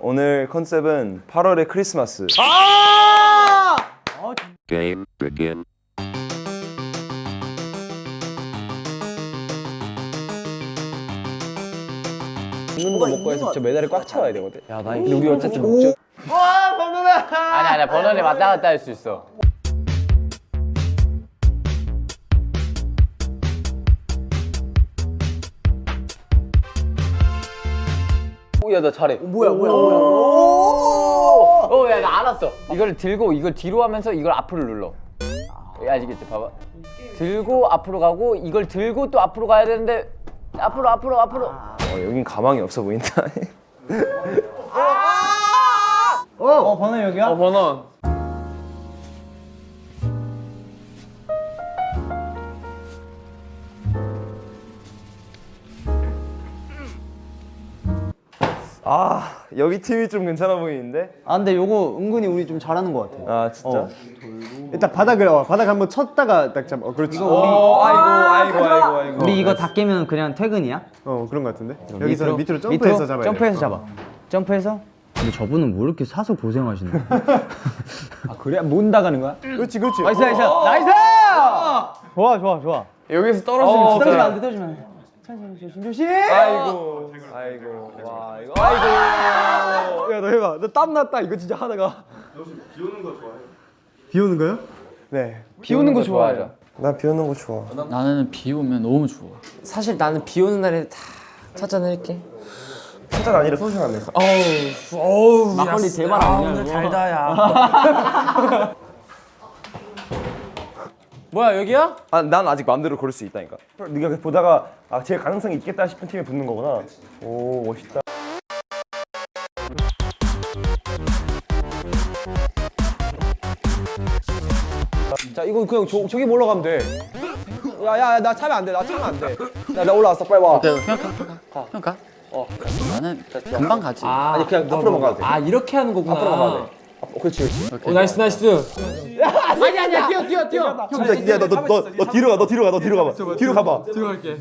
오늘 컨셉은 8월의 크리스마스. Game begin. 있는 거 먹고 해서 저 메달을 꽉 채워야 되거든. 야, 나 근데 우리 어쨌든 목적. 아니 아니 번호는 왔다 갔다 할 수 있어. 야, 나 잘해. 뭐야 뭐야 뭐야. 어야 나 알았어. 이걸 들고 이걸 뒤로 하면서 이걸 앞으로 눌러. 아시겠지? 봐봐. 들고 앞으로 가고 이걸 들고 또 앞으로 가야 되는데 앞으로 앞으로 앞으로. 어, 여긴 가망이 없어 보인다. 어, 번호 여기야? 어, 번호. 아 여기 팀이 좀 괜찮아 보이는데? 아 근데 요거 은근히 우리 좀 잘하는 것 같아. 아 진짜? 일단 바닥을 어, 바닥 한번 쳤다가 딱 잡아. 어, 그렇지. 어, 아이고 아이고 아이고 아이고. 우리 이거 다 깨면 그냥 퇴근이야? 어 그런 것 같은데. 여기서 밑으로, 점프해서 밑으로? 잡아야 돼. 점프해서 잡아. 점프해서? 근데 저분은 뭐 이렇게 사서 고생하시나? 아, 그래? 못 나가는 거야? 그렇지 그렇지. nice nice nice! 좋아 좋아 좋아. 여기서 떨어지면 떨어지면 진짜. 안 돼, 떨어지면 안 돼. 조심 조심. 아이고 아이고 와 이거 아이고. 야 너 해봐. 너 땀 났다 이거 진짜 하다가. 비 오는 거요? 네. 비 오는 거 좋아해요. 나비 오는 거 좋아. 나는 비 오면 너무 좋아. 사실 나는 비 오는 날에 다 찾아낼게. 사장 아니라 소식 안 내. 막걸리 제발 안 오늘 달다야. 뭐야 여기야? 아, 난 아직 마음대로 고를 수 있다니까. 네가 보다가 아, 제일 가능성이 있겠다 싶은 팀에 붙는 거구나. 오, 멋있다. 자, 이거 그냥 저, 저기 몰러 가면 돼. 야, 야, 나 차면 안 돼. 나 차면 안 돼. 나, 나 올라왔어. 빨리 와. 그냥 가, 가, 가. 형 가. 어. 나는 금방 가지. 아 니 그냥 앞으로만 가도 돼. 아 이렇게 하는 거구나. 앞으로만 가도 돼. 어, 그렇지, 그렇지. 오 nice nice. 아니 아니야 뛰어 뛰어 뛰어. 야, 너, 너, 너, 너 뒤로 가, 너 뒤로 가, 너 뒤로 가봐. 뒤로 가봐. 뒤로 갈게.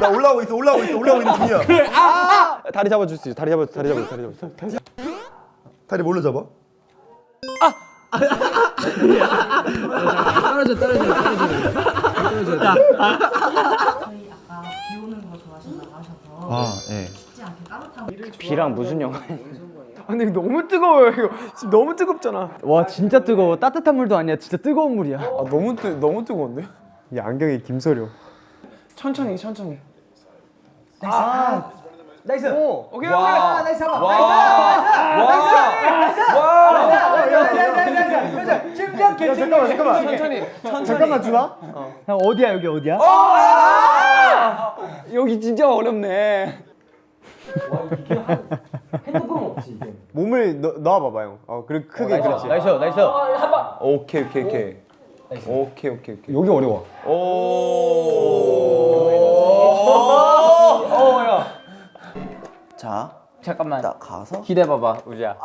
나 올라오고 있어, 올라오고 있어, 올라오고 있는 중이야. 다리 잡아줄 수 있어. 다리 잡아 다리 잡아 다리 잡아. 다리, 다리 뭘로 잡아? 저희 아까 비 오는 거 좋아하신다고 하셔서 아 예. 따뜻한 비랑 무슨? 아, 근데 이거 너무 뜨거워요. 이거 지금 너무 뜨겁잖아. 와 진짜 뜨거워. 따뜻한 물도 아니야. 진짜 뜨거운 물이야. 아, 너무 뜨 너무 뜨거운데? 이 안경이 김소룡. 천천히, 천천히. Nice. 오케이, 오케이. 나이스 잡아. 야 잠깐만 잠깐만. 천천히. 잠깐만 주나? 형 어디야 여기 어디야? 여기 진짜 어렵네. 몸을 넣, 넣어봐봐 형. 어 그래 크게 그렇지. Nice nice. 오케이, 오케이, 오케이. 오케이, 오케이, 오케이. 여기 어려워. 자 잠깐만. 나 가서 기대봐봐 우지야.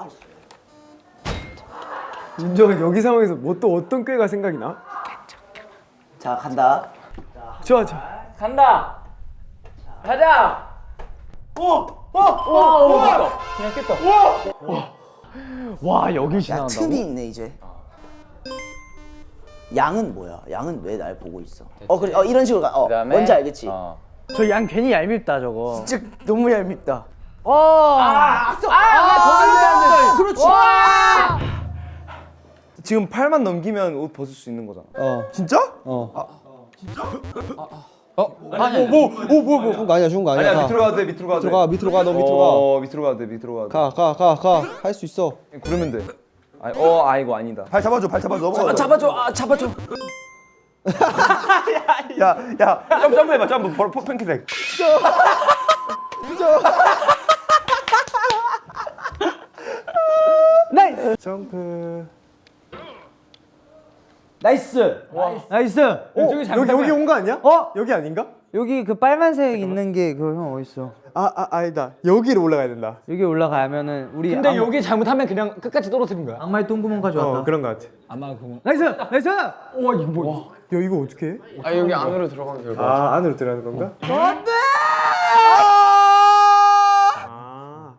윤정은 여기 상황에서 뭐 또 어떤 꾀가 생각이 나? 자 간다. 좋아, 좋아. 간다. 가자. 와 여기 야 지나간다고? 틈이 있네 이제 양은 뭐야? 양은 왜 날 보고 있어? 어 그래 어 이런 식으로 가. 어 그다음에 뭔지 알겠지? 어. 저양 괜히 얄밉다 저거. 진짜 너무 얄밉다. 그렇지. 지금 팔만 넘기면 옷 벗을 수 있는 거잖아. 어. 진짜? 아 니, 뭐, 좋은 거 아니야 좋은 거 아니야. 아니야, 가. 밑으로 가도 돼, 밑으로 가도 돼. 밑으로 가 밑으로 가너 밑으로 어, 밑으로 가도 돼, 밑으로 가도 돼. 가. 가가가 가. 할 수 있어. 그러면 돼. 아니, 어, 아이고 아니다. 발 잡아줘, 발 잡아줘. 넘어가. 잡아줘 아 잡아줘. 야, 야, 점 점프해봐, 점프. 버- 포- 핑크색. 점프. Nice. Nice. 어 여기 여기 온 거 아니야? 어? 여기 아닌가? 여기 그 빨간색 있는 게그형 어디 있어? 아, 아 아니다. 여기로 올라가야 된다. 여기 올라가면은 우리 근데 악- 여기 잘못하면 그냥 끝까지 떨어뜨린 거야. 악마의 똥구멍까지 왔다. 어 그런 거 같아. 아마 그거. Nice nice. 야 이거 어떻게 해? 아 여기 안으로 들어가면 될 거야. 아 안으로 들어가는 건가? 안돼. 아.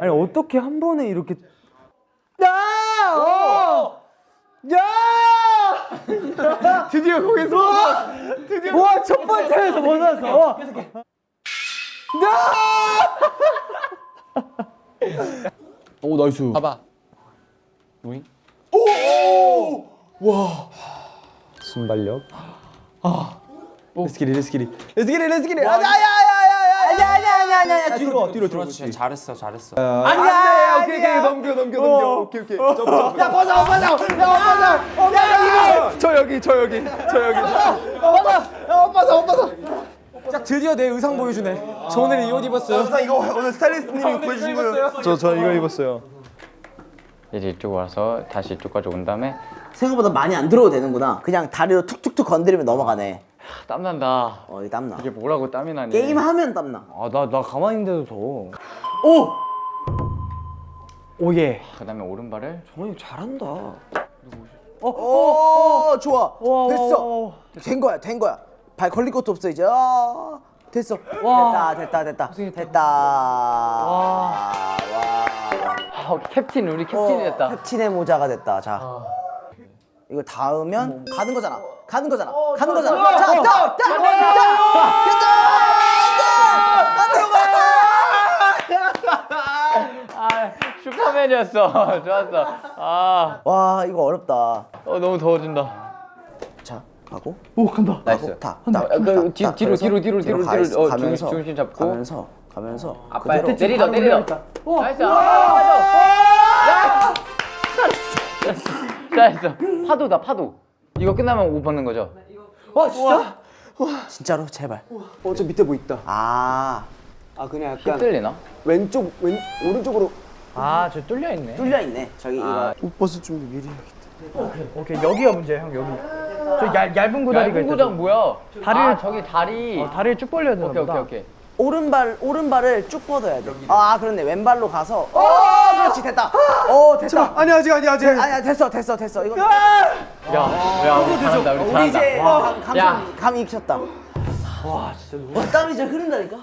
아니 어떻게 한 번에 이렇게 드디어 거기서 드디어 와 첫 번째에서 벗어났어. 오 nice. 봐봐. 순발력 Let's get it, let's get it. Let's get it, let's get it. 아야, 아야, 아야, 아야, 아야, 아야, 아야, 뒤로, 뒤로, 뒤로. 그렇지 잘했어 잘했어 아니야, 오케이, 오케이, 넘겨, 넘겨, 넘겨. 오케이, 오케이. 점, 점. 야, 맞아, 맞아, 야, 어, 맞아, 이거. 저 여기, 저 여기, 저 여기. 어, 어, 맞아, 어, 맞아. 자, 드디어 내 의상 보여주네. 저 오늘 이 옷 입었어요. 이거 오늘 스타일리스트님이 구해주신 거예요? 저, 저 이거 입었어요. 이제 이쪽 와서 다시 이쪽까지 온 다음에 생각보다 많이 안 들어도 되는구나. 그냥 다리로 툭툭툭 건드리면 넘어가네. 아, 땀난다. 어, 이 땀나. 이게 뭐라고 땀이 나니? 게임 하면 땀나. 아나 나 가만히 있는데도 더워 오예. 그 다음에 오른발을 정원이 잘한다 오, 좋아. 됐어. 된 거야, 된 거야. 발 걸릴 것도 없어 이제. 아, 됐어. 됐다, 됐다, 됐다. 됐다. 와. 아, 캡틴 우리 캡틴이 됐다. 어, 캡틴의 모자가 됐다. 자. 이거 닿으면 가는 거잖아. 가는 거잖아. 가는 거잖아. 자, 다, 다, 다, 아 슈퍼맨이었어. 좋았어. 아 와, 이거 어렵다. 어, 너무 더워진다. 자, 가고. 오, 간다. Nice. 다, 다, 아, 그 다, 뒤- 다. 뒤로, 뒤로, 뒤로, 뒤로, 가. 어, 가면서, 중심, 중심 잡고. 가면서, 가면서. 아빠 그대로. 내리더 내리더. Nice. 아, 맞아. Nice. 파도다 파도. 이거 끝나면 옷 벗는 거죠? 진짜로 제발. 어 저 밑에 뭐 있다 아, 아 그냥 힘 약간 들리나? 왼쪽 왼 오른쪽으로 아, 저 뚫려 있네. 뚫려 있네. 저기 아, 이거. 옷 벗을 준비 미리 해야겠다 오케이, 여기가 문제야, 형, 여기. 저 얇, 얇은 고다리가 얇은. 고장 뭐야? 다리를- 아, 저기 다리. 어, 다리를 쭉 벌려야 되나 오케이 보다. 오케이 오케이. 오른발 오른발을 쭉 뻗어야 돼. 아, 그렇네. 왼발로 가서. 어, 그렇지 됐다. 어, 됐다. 아니 아직 아니 아직 아니야, 됐어, 됐어, 됐어. 이거 야, 야, 우리 잘한다, 우리 우리 잘한다. 이제 감, 야. 감 익혔다. 와, 진짜. 어, 땀이 진짜 흐른다니까.